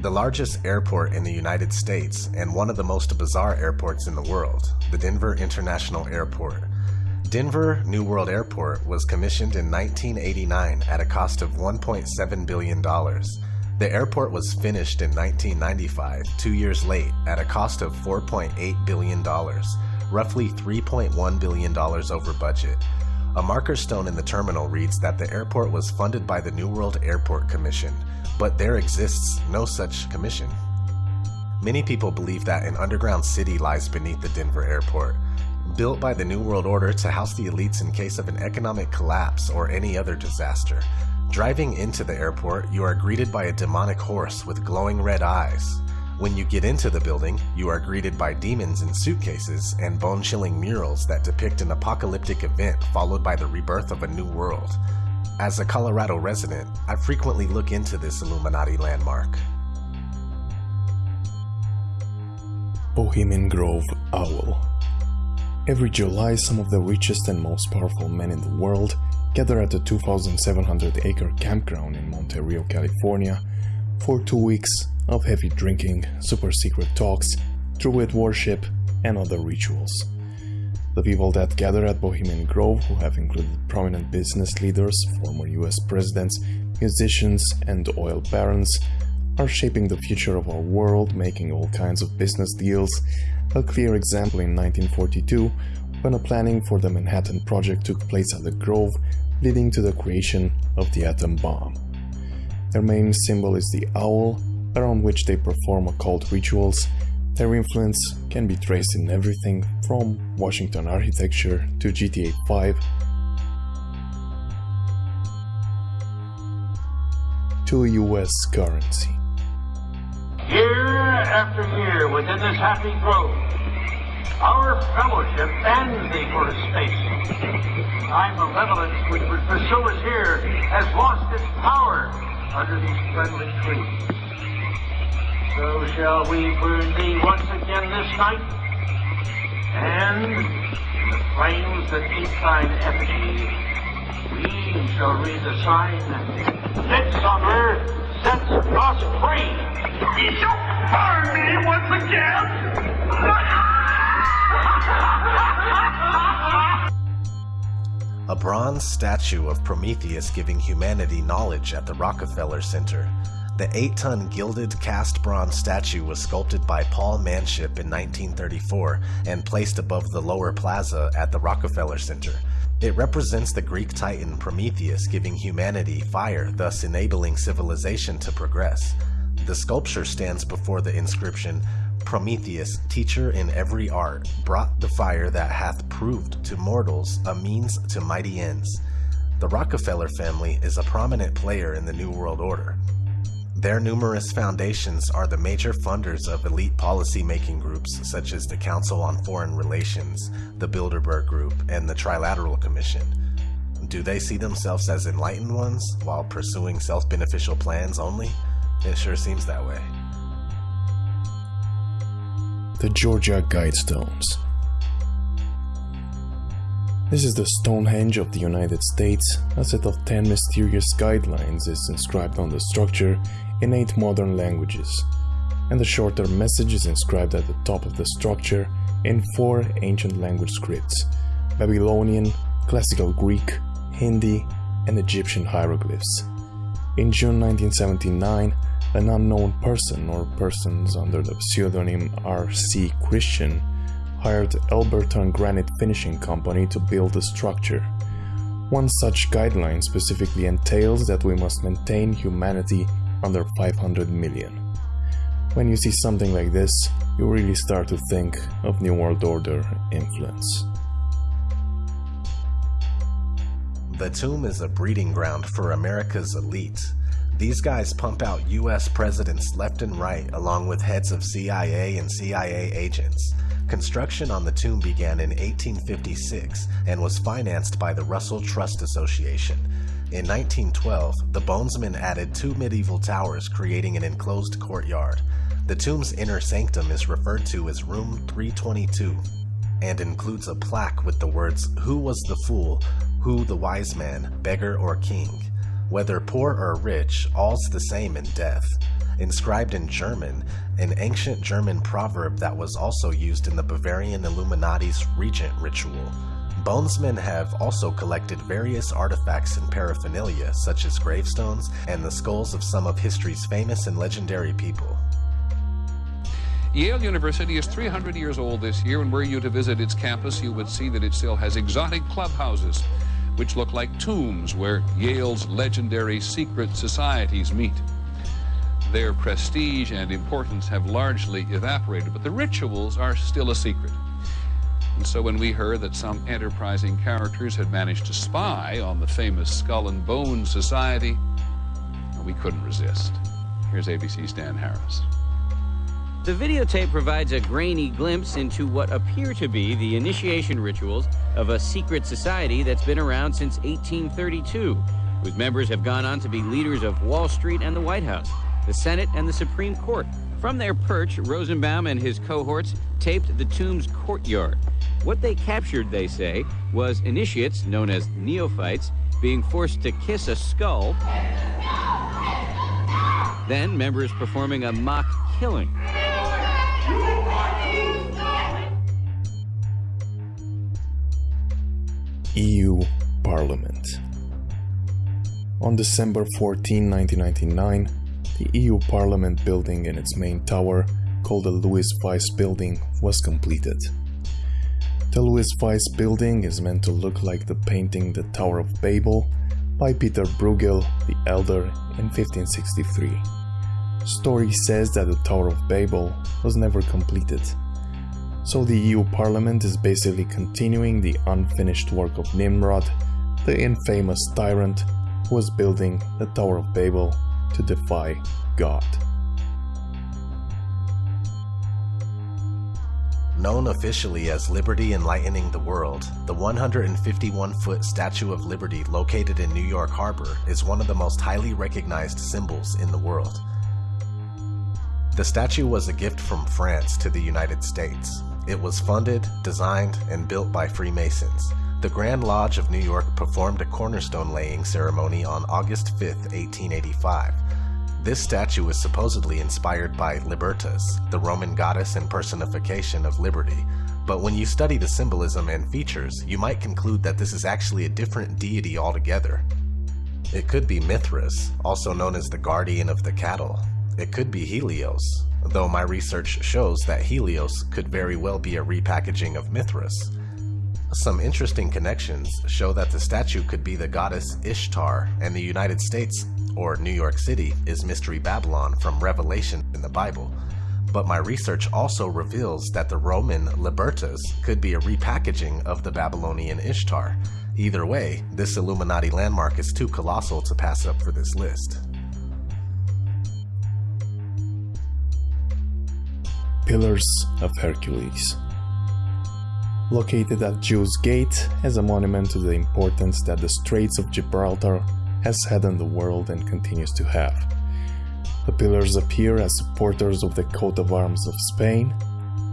The largest airport in the United States and one of the most bizarre airports in the world, the Denver International Airport. Denver New World Airport was commissioned in 1989 at a cost of $1.7 billion. The airport was finished in 1995, two years late, at a cost of $4.8 billion, roughly $3.1 billion over budget. A marker stone in the terminal reads that the airport was funded by the New World Airport Commission, but there exists no such commission. Many people believe that an underground city lies beneath the Denver airport, built by the New World Order to house the elites in case of an economic collapse or any other disaster. Driving into the airport, you are greeted by a demonic horse with glowing red eyes. When you get into the building, you are greeted by demons in suitcases and bone chilling murals that depict an apocalyptic event followed by the rebirth of a new world. As a Colorado resident, I frequently look into this Illuminati landmark. Bohemian Grove Owl Every July, some of the richest and most powerful men in the world gather at the 2,700 acre campground in Monte Rio, California for two weeks of heavy drinking, super secret talks, druid worship, and other rituals. The people that gather at Bohemian Grove, who have included prominent business leaders, former US presidents, musicians, and oil barons, are shaping the future of our world, making all kinds of business deals. A clear example in 1942, when a planning for the Manhattan Project took place at the Grove, leading to the creation of the atom bomb. Their main symbol is the owl, around which they perform occult rituals. Their influence can be traced in everything from Washington architecture to GTA 5 to US currency. Year after year within this happy grove, our fellowship and thee for space. Thy malevolence which would pursue us here has lost its power under these friendly trees. So shall we burn thee once again this night, and in the flames that keep thine effigy, we shall read the sign, Midsummer sets us free. You shall burn me once again! A bronze statue of Prometheus giving humanity knowledge at the Rockefeller Center. The 8-ton gilded cast bronze statue was sculpted by Paul Manship in 1934 and placed above the lower plaza at the Rockefeller Center. It represents the Greek titan Prometheus giving humanity fire, thus enabling civilization to progress. The sculpture stands before the inscription, Prometheus, teacher in every art, brought the fire that hath proved to mortals a means to mighty ends. The Rockefeller family is a prominent player in the New World Order. Their numerous foundations are the major funders of elite policy-making groups such as the Council on Foreign Relations, the Bilderberg Group, and the Trilateral Commission. Do they see themselves as enlightened ones while pursuing self-beneficial plans only? It sure seems that way the Georgia Guidestones. This is the Stonehenge of the United States. A set of 10 mysterious guidelines is inscribed on the structure in 8 modern languages, and the shorter message is inscribed at the top of the structure in 4 ancient language scripts Babylonian, Classical Greek, Hindi, and Egyptian hieroglyphs. In June 1979, an unknown person or persons under the pseudonym R.C. Christian hired Elberton Granite Finishing Company to build the structure. One such guideline specifically entails that we must maintain humanity under 500 million. When you see something like this, you really start to think of New World Order influence. The tomb is a breeding ground for America's elite, these guys pump out US presidents left and right along with heads of CIA and CIA agents. Construction on the tomb began in 1856 and was financed by the Russell Trust Association. In 1912, the Bonesmen added two medieval towers creating an enclosed courtyard. The tomb's inner sanctum is referred to as Room 322 and includes a plaque with the words, Who was the fool? Who the wise man, beggar or king? Whether poor or rich, all's the same in death. inscribed in German, an ancient German proverb that was also used in the Bavarian Illuminati's regent ritual. Bonesmen have also collected various artifacts and paraphernalia, such as gravestones and the skulls of some of history's famous and legendary people. Yale University is 300 years old this year, and were you to visit its campus, you would see that it still has exotic clubhouses, which look like tombs where Yale's legendary secret societies meet. Their prestige and importance have largely evaporated, but the rituals are still a secret. And so when we heard that some enterprising characters had managed to spy on the famous Skull and Bone Society, we couldn't resist. Here's ABC's Dan Harris. The videotape provides a grainy glimpse into what appear to be the initiation rituals of a secret society that's been around since 1832, whose members have gone on to be leaders of Wall Street and the White House, the Senate and the Supreme Court. From their perch, Rosenbaum and his cohorts taped the tomb's courtyard. What they captured, they say, was initiates, known as neophytes, being forced to kiss a skull, then members performing a mock killing. EU Parliament. On December 14, 1999, the EU Parliament building in its main tower, called the Louis Weiss Building, was completed. The Louis Weiss Building is meant to look like the painting The Tower of Babel by Peter Bruegel the Elder in 1563. Story says that the Tower of Babel was never completed so the EU Parliament is basically continuing the unfinished work of Nimrod, the infamous tyrant who was building the Tower of Babel to defy God. Known officially as Liberty Enlightening the World, the 151-foot Statue of Liberty located in New York Harbor is one of the most highly recognized symbols in the world. The statue was a gift from France to the United States, it was funded, designed, and built by Freemasons. The Grand Lodge of New York performed a cornerstone laying ceremony on August 5, 1885. This statue was supposedly inspired by Libertas, the Roman goddess and personification of liberty, but when you study the symbolism and features, you might conclude that this is actually a different deity altogether. It could be Mithras, also known as the guardian of the cattle. It could be Helios, though my research shows that Helios could very well be a repackaging of Mithras. Some interesting connections show that the statue could be the goddess Ishtar, and the United States, or New York City, is Mystery Babylon from Revelation in the Bible. But my research also reveals that the Roman Libertas could be a repackaging of the Babylonian Ishtar. Either way, this Illuminati landmark is too colossal to pass up for this list. Pillars of Hercules. Located at Jew's Gate as a monument to the importance that the Straits of Gibraltar has had in the world and continues to have. The pillars appear as supporters of the coat of arms of Spain.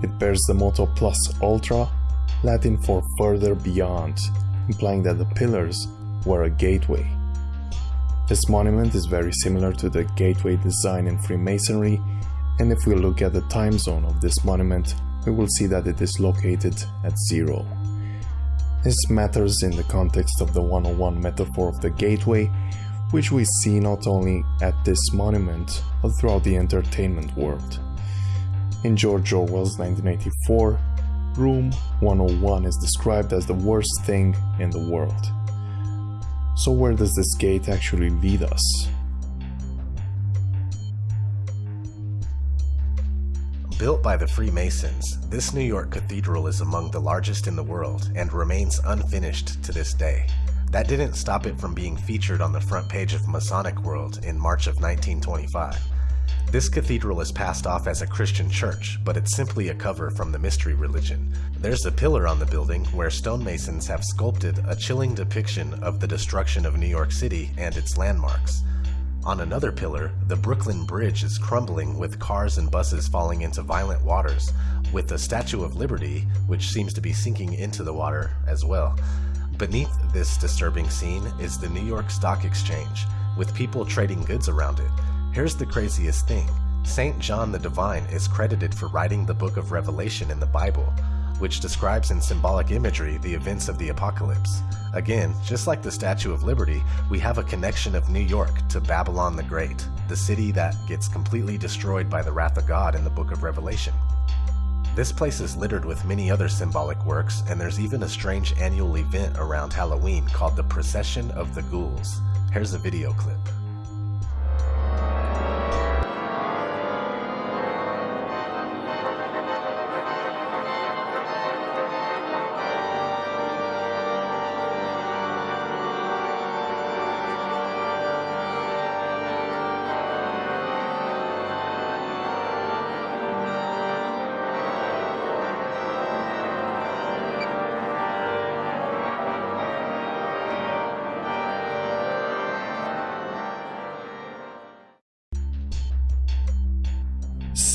It bears the motto Plus Ultra, Latin for further beyond, implying that the pillars were a gateway. This monument is very similar to the gateway design in Freemasonry and if we look at the time zone of this monument, we will see that it is located at zero. This matters in the context of the 101 metaphor of the gateway, which we see not only at this monument, but throughout the entertainment world. In George Orwell's 1984, Room 101 is described as the worst thing in the world. So where does this gate actually lead us? Built by the Freemasons, this New York cathedral is among the largest in the world and remains unfinished to this day. That didn't stop it from being featured on the front page of Masonic World in March of 1925. This cathedral is passed off as a Christian church, but it's simply a cover from the mystery religion. There's a pillar on the building where stonemasons have sculpted a chilling depiction of the destruction of New York City and its landmarks. On another pillar, the Brooklyn Bridge is crumbling with cars and buses falling into violent waters, with the Statue of Liberty, which seems to be sinking into the water as well. Beneath this disturbing scene is the New York Stock Exchange, with people trading goods around it. Here's the craziest thing. St. John the Divine is credited for writing the book of Revelation in the Bible, which describes in symbolic imagery the events of the apocalypse. Again, just like the Statue of Liberty, we have a connection of New York to Babylon the Great, the city that gets completely destroyed by the wrath of God in the book of Revelation. This place is littered with many other symbolic works, and there's even a strange annual event around Halloween called the Procession of the Ghouls. Here's a video clip.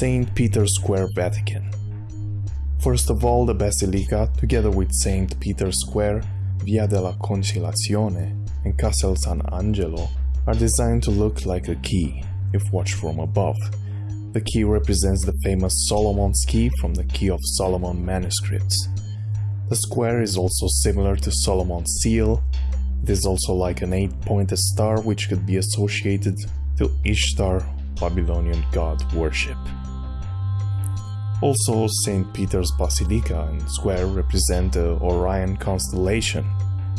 St. Peter's Square, Vatican. First of all, the Basilica, together with St. Peter's Square, Via della Conciliazione, and Castel San Angelo, are designed to look like a key, if watched from above. The key represents the famous Solomon's key from the Key of Solomon manuscripts. The square is also similar to Solomon's seal. It is also like an eight-pointed star which could be associated to Ishtar, Babylonian god worship. Also, St. Peter's Basilica and Square represent the Orion constellation,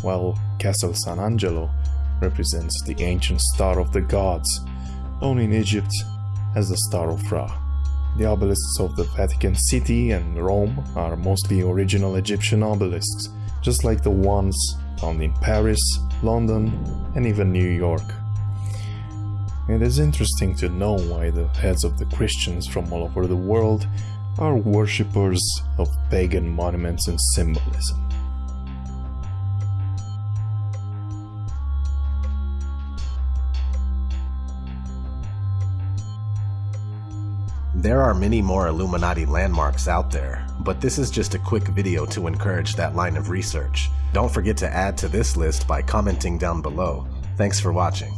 while Castle San Angelo represents the ancient star of the gods, known in Egypt as the Star of Ra. The obelisks of the Vatican City and Rome are mostly original Egyptian obelisks, just like the ones found in Paris, London, and even New York. It is interesting to know why the heads of the Christians from all over the world are worshippers of pagan monuments and symbolism. There are many more Illuminati landmarks out there, but this is just a quick video to encourage that line of research. Don't forget to add to this list by commenting down below. Thanks for watching.